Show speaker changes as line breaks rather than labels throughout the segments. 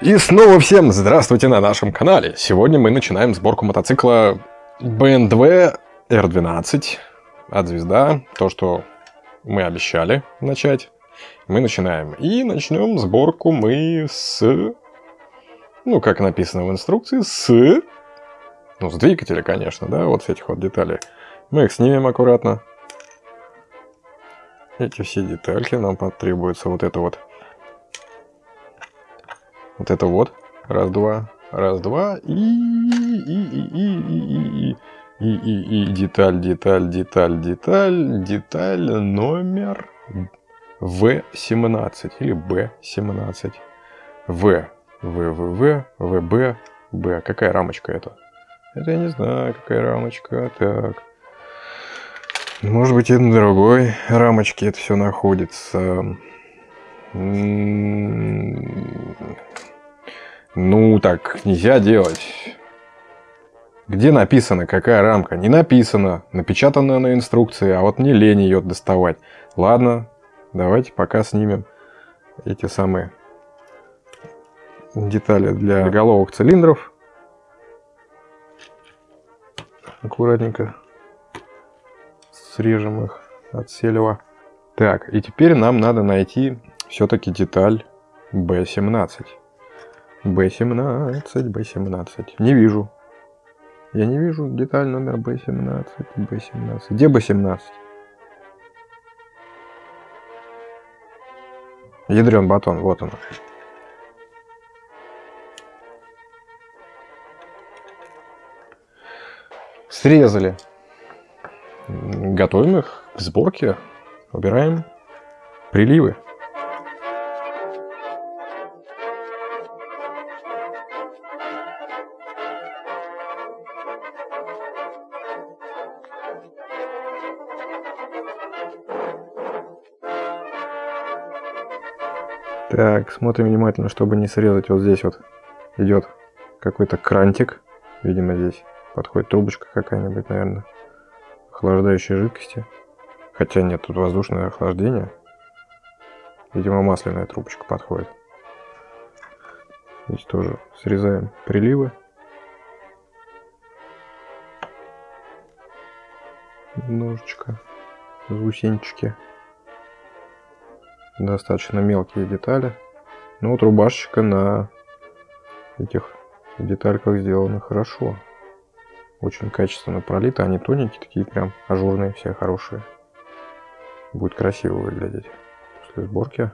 И снова всем здравствуйте на нашем канале. Сегодня мы начинаем сборку мотоцикла BMW R12 от Звезда. То, что мы обещали начать, мы начинаем. И начнем сборку мы с... Ну, как написано в инструкции, с... Ну, с двигателя, конечно, да, вот с этих вот деталей. Мы их снимем аккуратно. Эти все детальки нам потребуется вот это вот вот это вот. Раз, два. Раз, два. И, и, и, и, и, и, и. И, и, и, деталь, деталь, деталь, деталь, деталь номер В17 или Б17. В, В, В, В, ВБ, Б. Какая рамочка это? Это я не знаю, какая рамочка. Так. Может быть, и на другой рамочке это все находится. Ну, так нельзя делать. Где написано, какая рамка? Не написано. Напечатано на инструкции, а вот мне лень ее доставать. Ладно, давайте пока снимем эти самые детали для головок цилиндров. Аккуратненько срежем их от селева. Так, и теперь нам надо найти все-таки деталь B17. B17, B17. Не вижу. Я не вижу деталь номер B17, B17. Где B17? Ядрен батон, вот он. Срезали. Готовим их к сборке. Убираем приливы. Так, смотрим внимательно, чтобы не срезать. Вот здесь вот идет какой-то крантик. Видимо, здесь подходит трубочка какая-нибудь, наверное, охлаждающей жидкости. Хотя нет, тут воздушное охлаждение. Видимо, масляная трубочка подходит. Здесь тоже срезаем приливы. Немножечко заусенчики достаточно мелкие детали. Ну вот рубашечка на этих детальках сделана хорошо. Очень качественно пролита. Они тоненькие, такие прям ажурные, все хорошие. Будет красиво выглядеть после сборки.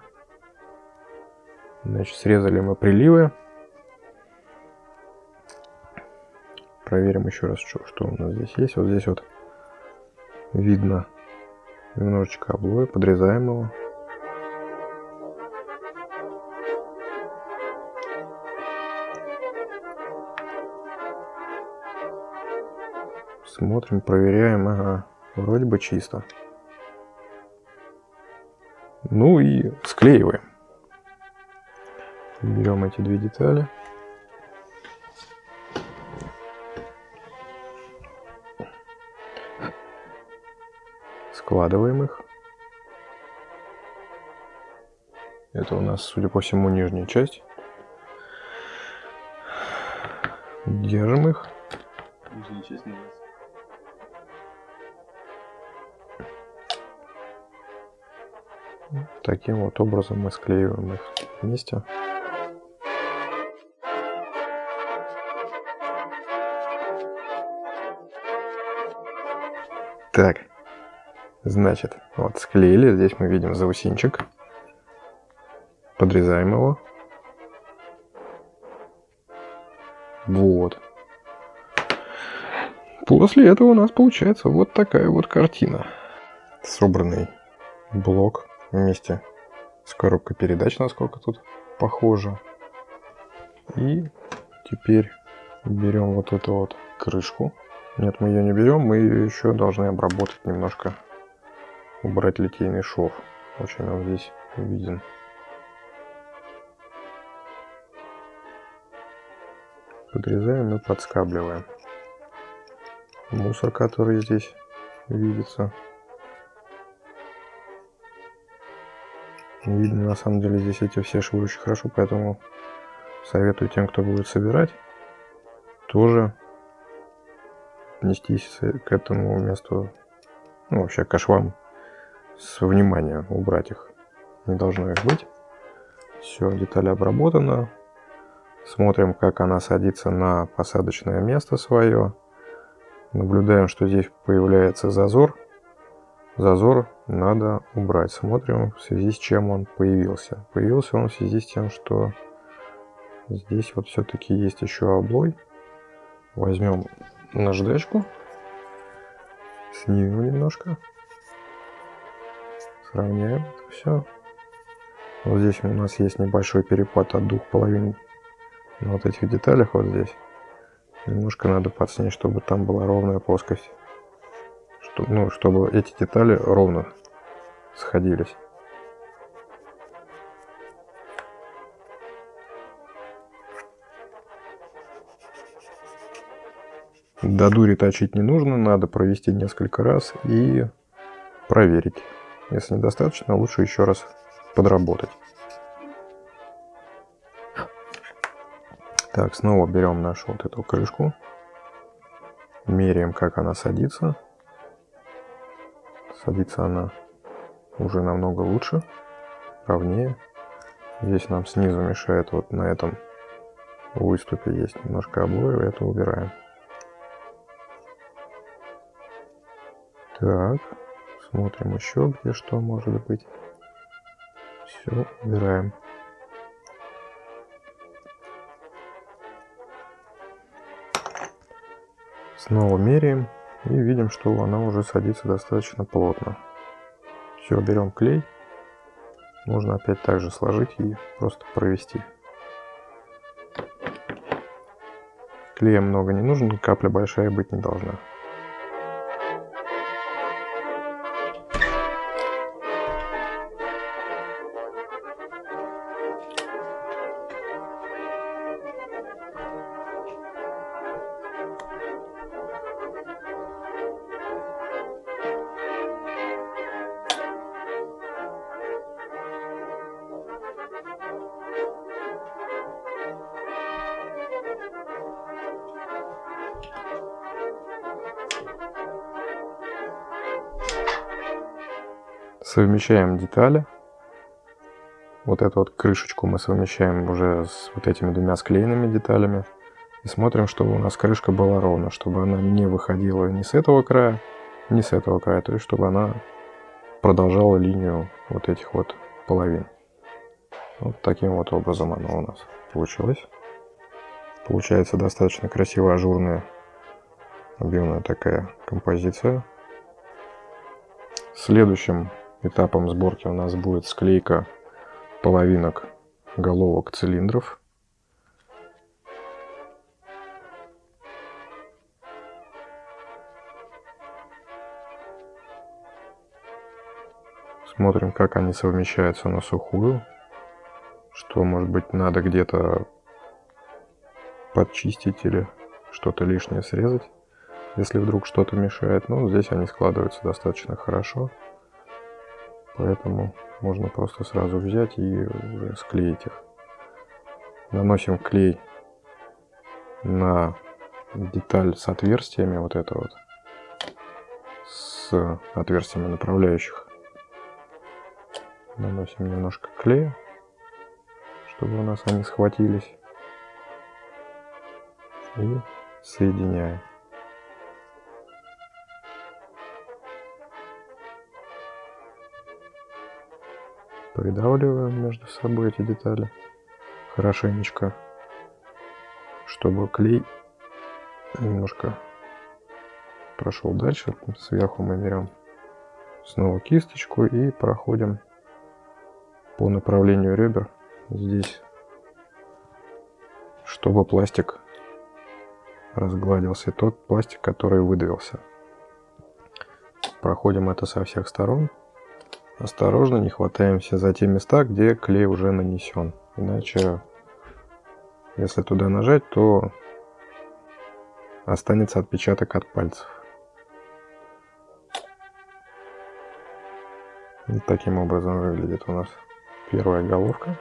Значит, срезали мы приливы. Проверим еще раз, что, что у нас здесь есть. Вот здесь вот видно немножечко облоя. Подрезаем его. Смотрим, проверяем. Ага, вроде бы чисто. Ну и склеиваем. Берем эти две детали. Складываем их. Это у нас, судя по всему, нижняя часть. Держим их. Нижняя часть. Таким вот образом мы склеиваем их вместе. Так, значит, вот склеили. Здесь мы видим заусинчик. Подрезаем его. Вот. После этого у нас получается вот такая вот картина. Собранный блок вместе с коробкой передач, насколько тут похоже. И теперь берем вот эту вот крышку. Нет, мы ее не берем, мы ее еще должны обработать немножко, убрать литейный шов. Очень он здесь виден. Подрезаем и подскабливаем. Мусор, который здесь видится. Видно на самом деле здесь эти все швы очень хорошо, поэтому советую тем, кто будет собирать, тоже отнестись к этому месту, ну вообще к швам с вниманием, убрать их. Не должно их быть. Все, деталь обработана. Смотрим, как она садится на посадочное место свое. Наблюдаем, что здесь появляется зазор. Зазор надо убрать. Смотрим, в связи с чем он появился. Появился он в связи с тем, что здесь вот все-таки есть еще облой. Возьмем наждачку, снимем немножко, сравняем все. Вот здесь у нас есть небольшой перепад от двух половин на вот этих деталях вот здесь. Немножко надо подснять, чтобы там была ровная плоскость. Что, ну, чтобы эти детали ровно сходились. До дури точить не нужно, надо провести несколько раз и проверить. Если недостаточно, лучше еще раз подработать. Так, снова берем нашу вот эту крышку. Меряем, как она садится. Садится она уже намного лучше, ровнее. Здесь нам снизу мешает вот на этом выступе есть немножко облоя, это убираем. Так, смотрим еще, где что может быть. Все, убираем. Снова меряем и видим, что она уже садится достаточно плотно. Все, берем клей. Можно опять также сложить и просто провести. Клея много не нужно, капля большая быть не должна. Совмещаем детали. Вот эту вот крышечку мы совмещаем уже с вот этими двумя склеенными деталями. И смотрим, чтобы у нас крышка была ровно, чтобы она не выходила ни с этого края, ни с этого края. То есть, чтобы она продолжала линию вот этих вот половин. Вот таким вот образом она у нас получилась. Получается достаточно красивая, ажурная, объемная такая композиция. Следующим Этапом сборки у нас будет склейка половинок головок цилиндров. Смотрим, как они совмещаются на сухую. Что, может быть, надо где-то подчистить или что-то лишнее срезать, если вдруг что-то мешает. Но здесь они складываются достаточно хорошо. Поэтому можно просто сразу взять и склеить их. Наносим клей на деталь с отверстиями, вот это вот, с отверстиями направляющих. Наносим немножко клея, чтобы у нас они схватились. И соединяем. Придавливаем между собой эти детали хорошенечко, чтобы клей немножко прошел дальше. Сверху мы берем снова кисточку и проходим по направлению ребер здесь, чтобы пластик разгладился, тот пластик, который выдавился. Проходим это со всех сторон. Осторожно, не хватаемся за те места, где клей уже нанесен. Иначе, если туда нажать, то останется отпечаток от пальцев. Вот таким образом выглядит у нас первая головка.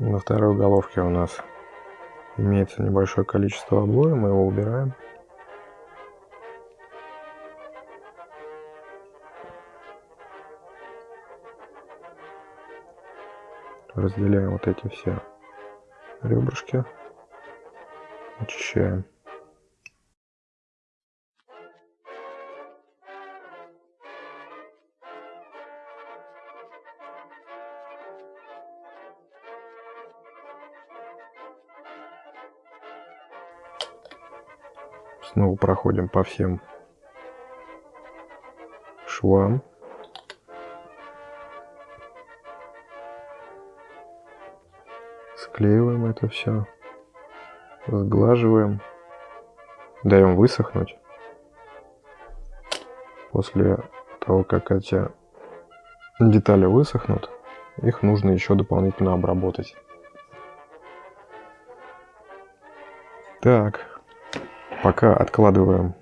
На второй головке у нас имеется небольшое количество облоя, мы его убираем. Разделяем вот эти все ребрышки, очищаем. Снова проходим по всем швам. Склеиваем это все. Сглаживаем. Даем высохнуть. После того, как эти детали высохнут, их нужно еще дополнительно обработать. Так, Пока откладываем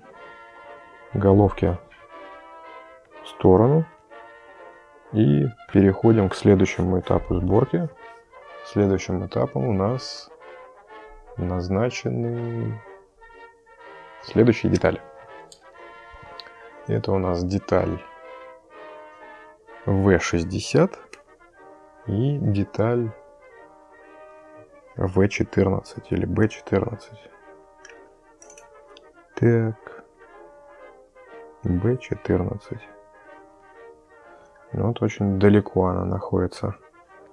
головки в сторону и переходим к следующему этапу сборки. Следующим этапом у нас назначены следующие детали. Это у нас деталь V60 и деталь V14 или B14. Так. B14. Ну, вот очень далеко она находится.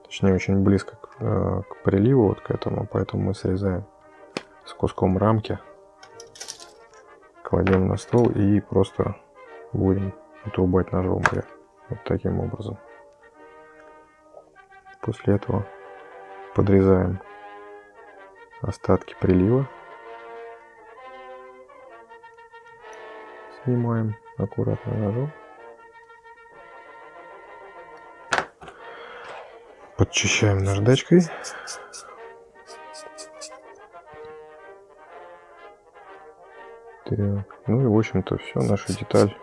Точнее, очень близко э, к приливу, вот к этому. Поэтому мы срезаем с куском рамки. Кладем на стол и просто будем отрубать ножом. Вот таким образом. После этого подрезаем остатки прилива. Снимаем аккуратно ножом. Подчищаем наждачкой. Так, ну и в общем-то все, наша деталь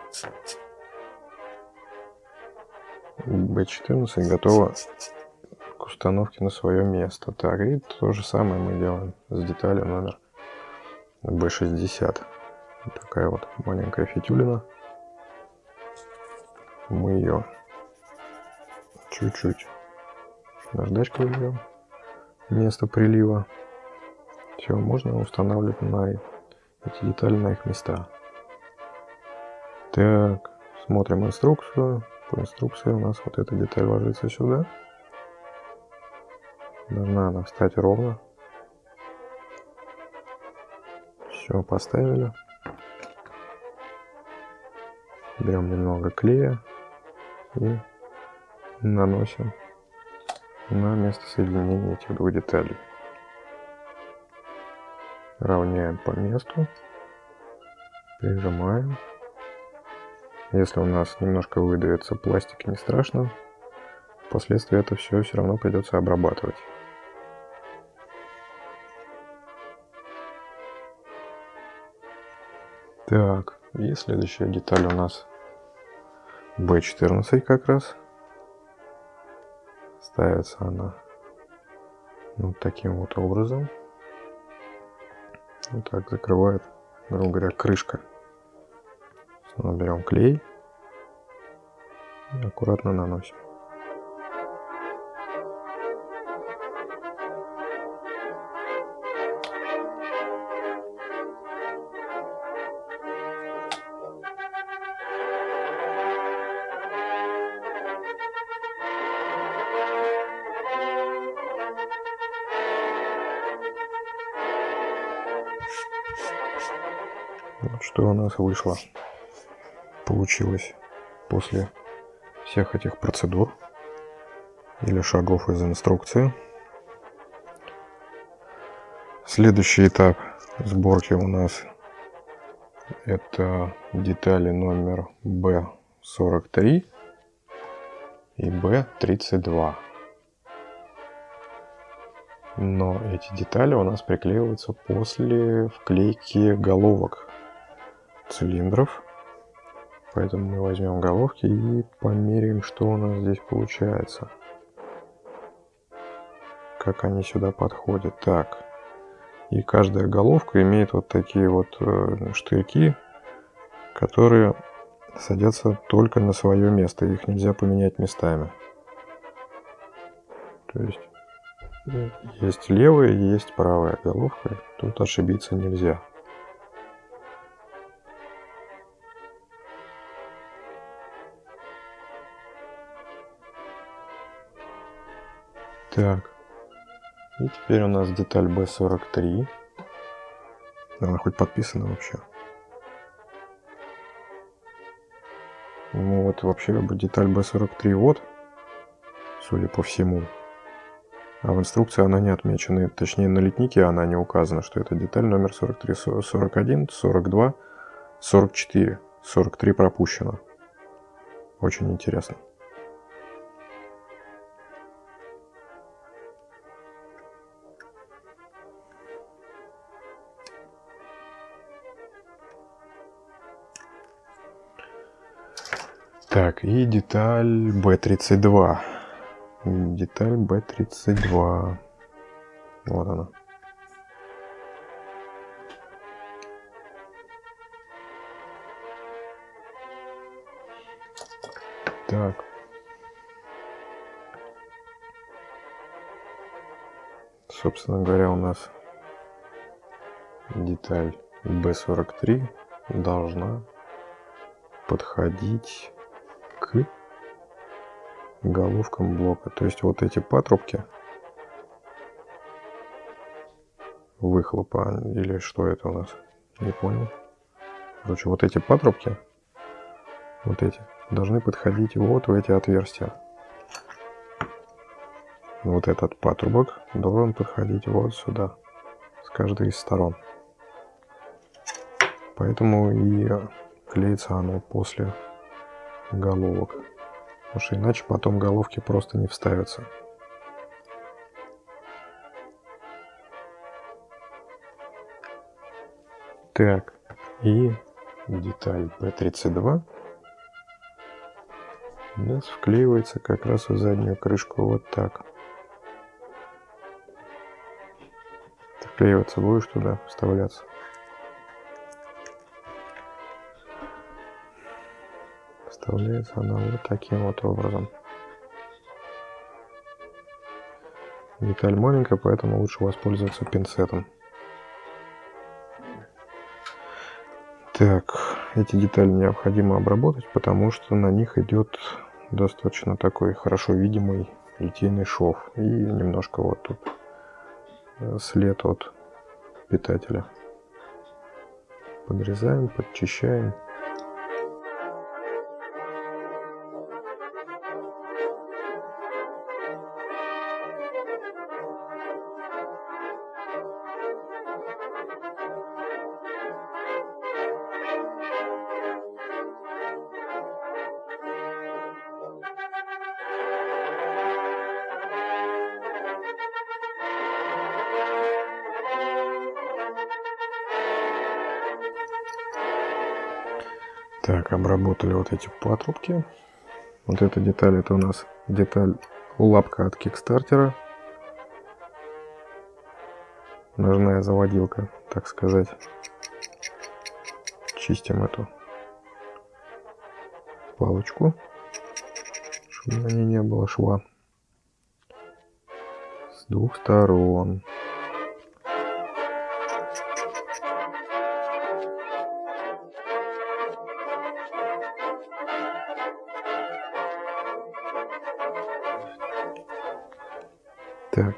B14 готова к установке на свое место. Так, и то же самое мы делаем с деталью номер B60 такая вот маленькая фитюлина. Мы ее чуть-чуть наждачкой берем место прилива. Все, можно устанавливать на эти детали на их места. Так, смотрим инструкцию. По инструкции у нас вот эта деталь ложится сюда. Должна она встать ровно. Все, поставили. Берем немного клея и наносим на место соединения этих двух деталей. Равняем по месту, прижимаем. Если у нас немножко выдавится пластик, не страшно. Впоследствии это все все равно придется обрабатывать. Так, и следующая деталь у нас B14 как раз. Ставится она вот таким вот образом. Вот так закрывает, грубо говоря, крышка. Снова берем клей и аккуратно наносим. Нас вышло, получилось после всех этих процедур или шагов из инструкции. Следующий этап сборки у нас это детали номер B43 и B32. Но эти детали у нас приклеиваются после вклейки головок цилиндров. Поэтому мы возьмем головки и померяем, что у нас здесь получается. Как они сюда подходят. Так. И каждая головка имеет вот такие вот э, штырьки, которые садятся только на свое место. Их нельзя поменять местами. То есть есть левая есть правая головка. Тут ошибиться нельзя. Так. И теперь у нас деталь B43. Она хоть подписана вообще. Ну вот вообще деталь B43 вот, судя по всему. А в инструкции она не отмечена, точнее на литнике она не указана, что это деталь номер 43, 41, 42, 44. 43 пропущено. Очень интересно. Так, и деталь B32. Деталь B32. Вот она. Так. Собственно говоря, у нас деталь B43 должна подходить к головкам блока. То есть вот эти патрубки выхлопа или что это у нас, не понял. Короче, вот эти патрубки, вот эти, должны подходить вот в эти отверстия. Вот этот патрубок должен подходить вот сюда, с каждой из сторон. Поэтому и клеится оно после головок. Потому что иначе потом головки просто не вставятся. Так, и деталь P32 у нас вклеивается как раз в заднюю крышку вот так. Вклеиваться будешь туда, вставляться. Вставляется она вот таким вот образом. Деталь маленькая, поэтому лучше воспользоваться пинцетом. Так, эти детали необходимо обработать, потому что на них идет достаточно такой хорошо видимый литейный шов. И немножко вот тут э, след от питателя. Подрезаем, подчищаем. Так, обработали вот эти патрубки. Вот эта деталь, это у нас деталь лапка от кикстартера. Ножная заводилка, так сказать. Чистим эту палочку, чтобы на ней не было шва. С двух сторон. Так.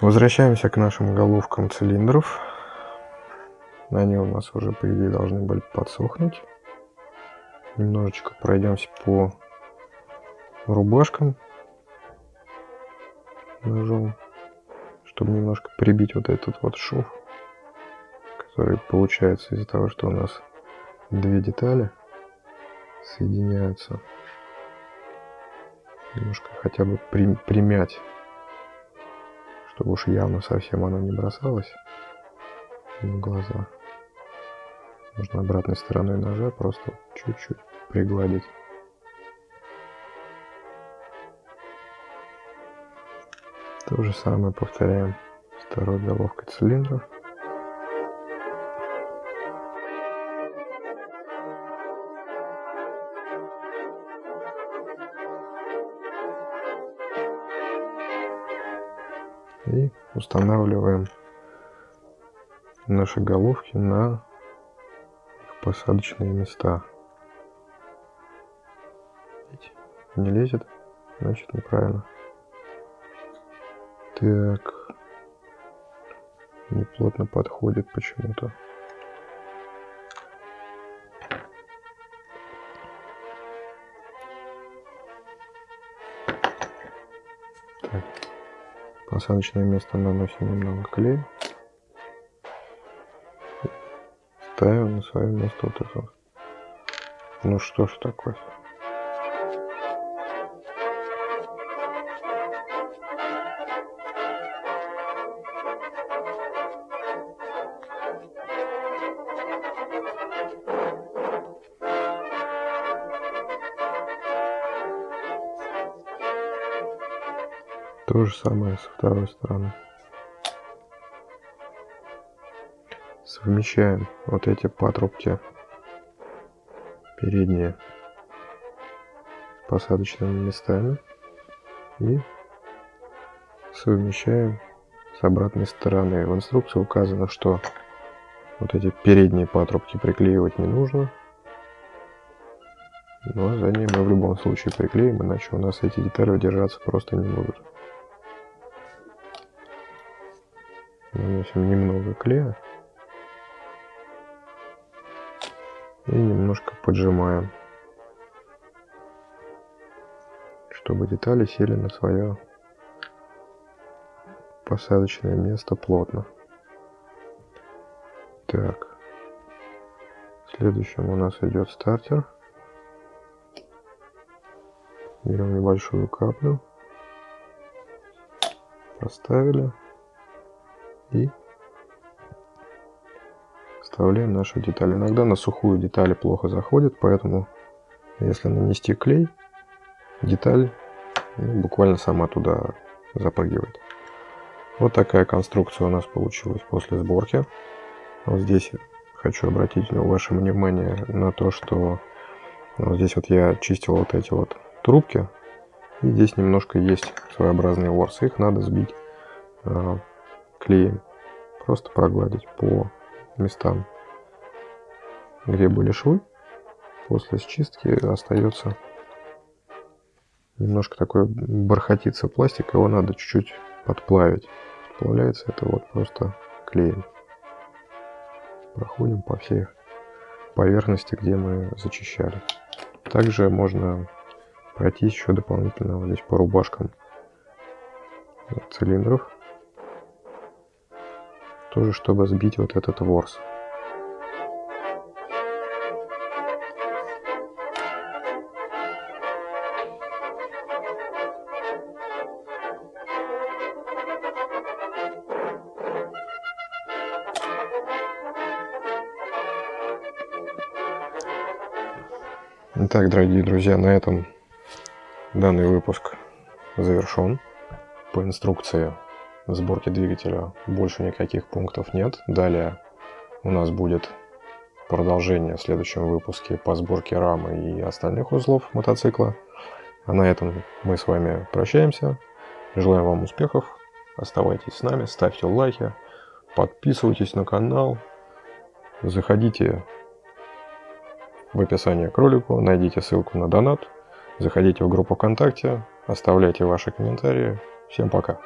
Возвращаемся к нашим головкам цилиндров. Они у нас уже, по идее, должны были подсохнуть. Немножечко пройдемся по рубашкам ножом, чтобы немножко прибить вот этот вот шов, который получается из-за того, что у нас две детали соединяются немножко хотя бы при, примять, чтобы уж явно совсем оно не бросалось в глаза. Можно обратной стороной ножа просто чуть-чуть пригладить. То же самое повторяем второй головкой цилиндра. И устанавливаем наши головки на посадочные места. Не лезет, значит неправильно. Так. Не плотно подходит почему-то. Посадочное место наносим немного клея. Ставим на свое место вот это. Ну что ж такое? Же самое со второй стороны. Совмещаем вот эти патрубки передние с посадочными местами и совмещаем с обратной стороны. В инструкции указано, что вот эти передние патрубки приклеивать не нужно. Но задние мы в любом случае приклеим, иначе у нас эти детали держаться просто не будут. Наносим немного клея. И немножко поджимаем, чтобы детали сели на свое посадочное место плотно. Так. Следующим у нас идет стартер. Берем небольшую каплю. Поставили и вставляем нашу деталь. Иногда на сухую детали плохо заходит, поэтому если нанести клей, деталь ну, буквально сама туда запрыгивает. Вот такая конструкция у нас получилась после сборки. Вот здесь хочу обратить ваше внимание на то, что вот здесь вот я чистил вот эти вот трубки. И здесь немножко есть своеобразные ворсы. Их надо сбить а, клеем. Просто прогладить по местам, где были швы. После счистки остается немножко такой бархатица пластик, его надо чуть-чуть подплавить. Подплавляется это вот просто клеем. Проходим по всей поверхности, где мы зачищали. Также можно пройтись еще дополнительно вот здесь по рубашкам цилиндров тоже чтобы сбить вот этот ворс. Итак, дорогие друзья, на этом данный выпуск завершен. По инструкции сборки двигателя больше никаких пунктов нет. Далее у нас будет продолжение в следующем выпуске по сборке рамы и остальных узлов мотоцикла. А на этом мы с вами прощаемся. Желаем вам успехов. Оставайтесь с нами, ставьте лайки, подписывайтесь на канал, заходите в описание к ролику, найдите ссылку на донат, заходите в группу ВКонтакте, оставляйте ваши комментарии. Всем пока!